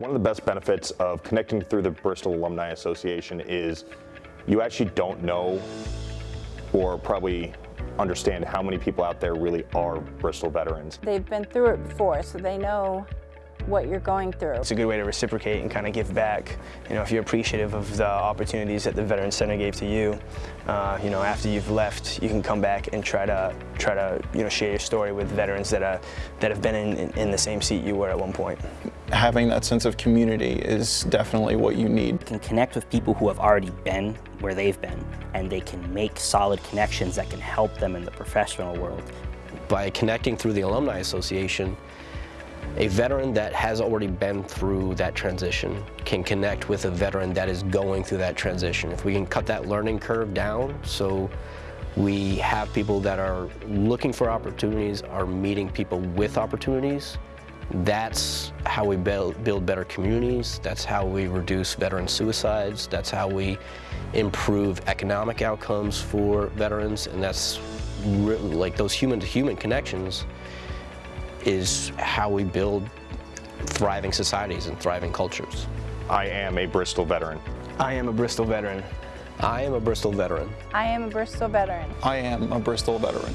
One of the best benefits of connecting through the Bristol Alumni Association is you actually don't know or probably understand how many people out there really are Bristol veterans. They've been through it before, so they know what you're going through. It's a good way to reciprocate and kind of give back. You know, if you're appreciative of the opportunities that the Veterans Center gave to you, uh, you know, after you've left, you can come back and try to try to you know share your story with veterans that are that have been in, in the same seat you were at one point. Having that sense of community is definitely what you need. You can connect with people who have already been where they've been, and they can make solid connections that can help them in the professional world. By connecting through the Alumni Association, a veteran that has already been through that transition can connect with a veteran that is going through that transition. If we can cut that learning curve down so we have people that are looking for opportunities, are meeting people with opportunities, that's how we build, build better communities, that's how we reduce veteran suicides, that's how we improve economic outcomes for veterans, and that's like those human-to-human -human connections is how we build thriving societies and thriving cultures. I am a Bristol veteran. I am a Bristol veteran. I am a Bristol veteran. I am a Bristol veteran. I am a Bristol veteran.